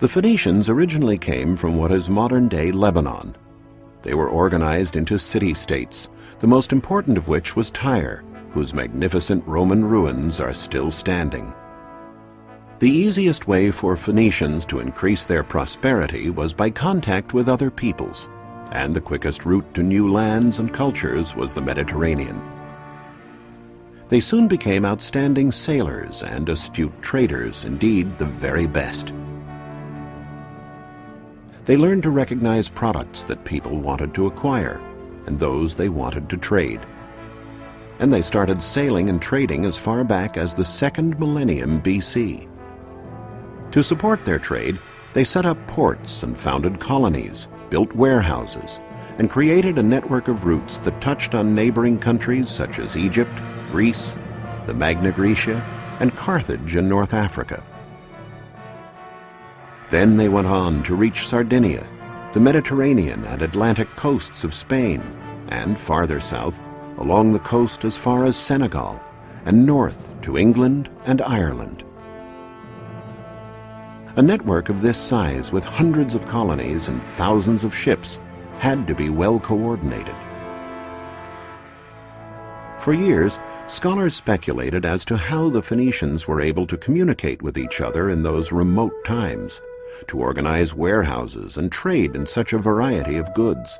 The Phoenicians originally came from what is modern-day Lebanon. They were organized into city-states, the most important of which was Tyre, whose magnificent Roman ruins are still standing. The easiest way for Phoenicians to increase their prosperity was by contact with other peoples, and the quickest route to new lands and cultures was the Mediterranean. They soon became outstanding sailors and astute traders, indeed the very best. They learned to recognize products that people wanted to acquire and those they wanted to trade. And they started sailing and trading as far back as the second millennium BC. To support their trade, they set up ports and founded colonies, built warehouses, and created a network of routes that touched on neighboring countries such as Egypt, Greece, the Magna Graecia, and Carthage in North Africa. Then they went on to reach Sardinia, the Mediterranean and Atlantic coasts of Spain, and farther south, along the coast as far as Senegal, and north to England and Ireland. A network of this size with hundreds of colonies and thousands of ships had to be well coordinated. For years, scholars speculated as to how the Phoenicians were able to communicate with each other in those remote times to organize warehouses and trade in such a variety of goods.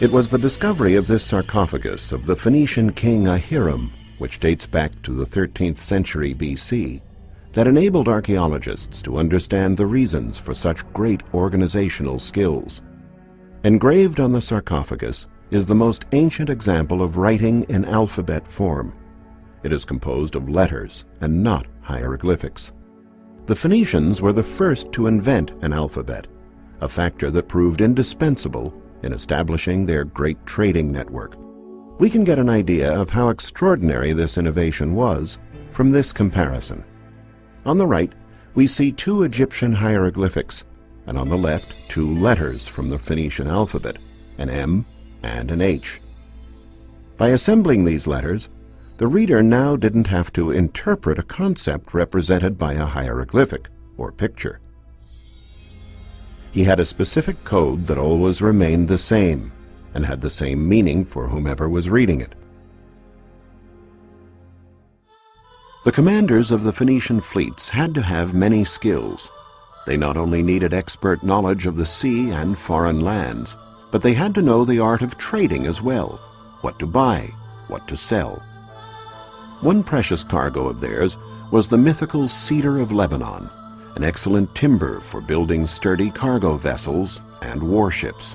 It was the discovery of this sarcophagus of the Phoenician king Ahiram, which dates back to the 13th century BC, that enabled archaeologists to understand the reasons for such great organizational skills. Engraved on the sarcophagus is the most ancient example of writing in alphabet form. It is composed of letters and not hieroglyphics. The Phoenicians were the first to invent an alphabet, a factor that proved indispensable in establishing their great trading network. We can get an idea of how extraordinary this innovation was from this comparison. On the right, we see two Egyptian hieroglyphics, and on the left, two letters from the Phoenician alphabet, an M and an H. By assembling these letters, the reader now didn't have to interpret a concept represented by a hieroglyphic or picture. He had a specific code that always remained the same and had the same meaning for whomever was reading it. The commanders of the Phoenician fleets had to have many skills. They not only needed expert knowledge of the sea and foreign lands, but they had to know the art of trading as well, what to buy, what to sell. One precious cargo of theirs was the mythical cedar of Lebanon, an excellent timber for building sturdy cargo vessels and warships.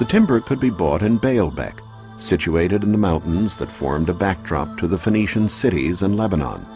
The timber could be bought in Baalbek, situated in the mountains that formed a backdrop to the Phoenician cities in Lebanon,